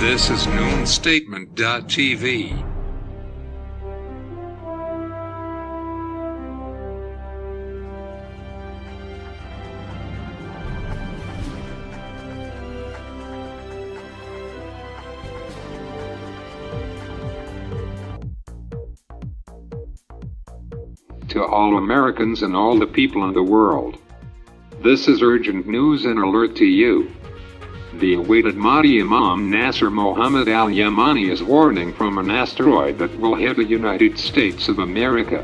This is noonstatement.tv. To all Americans and all the people in the world. This is urgent news and alert to you. The awaited Mahdi Imam Nasser Mohammed al Yamani is warning from an asteroid that will hit the United States of America.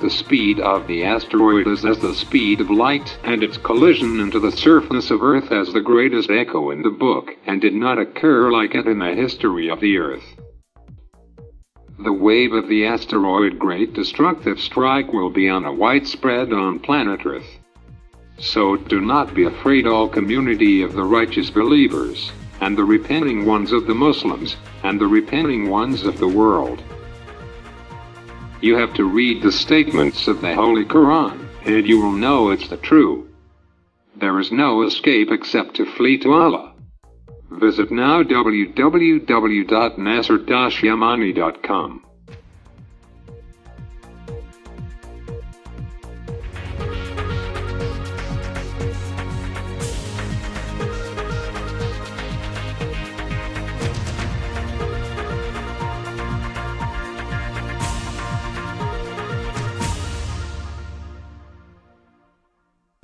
The speed of the asteroid is as the speed of light, and its collision into the surface of Earth has the greatest echo in the book, and did not occur like it in the history of the Earth. The wave of the asteroid Great Destructive Strike will be on a widespread on planet Earth. So do not be afraid all community of the righteous believers, and the repenting ones of the Muslims, and the repenting ones of the world. You have to read the statements of the Holy Quran, and you will know it's the true. There is no escape except to flee to Allah. Visit now www.nasser-yamani.com.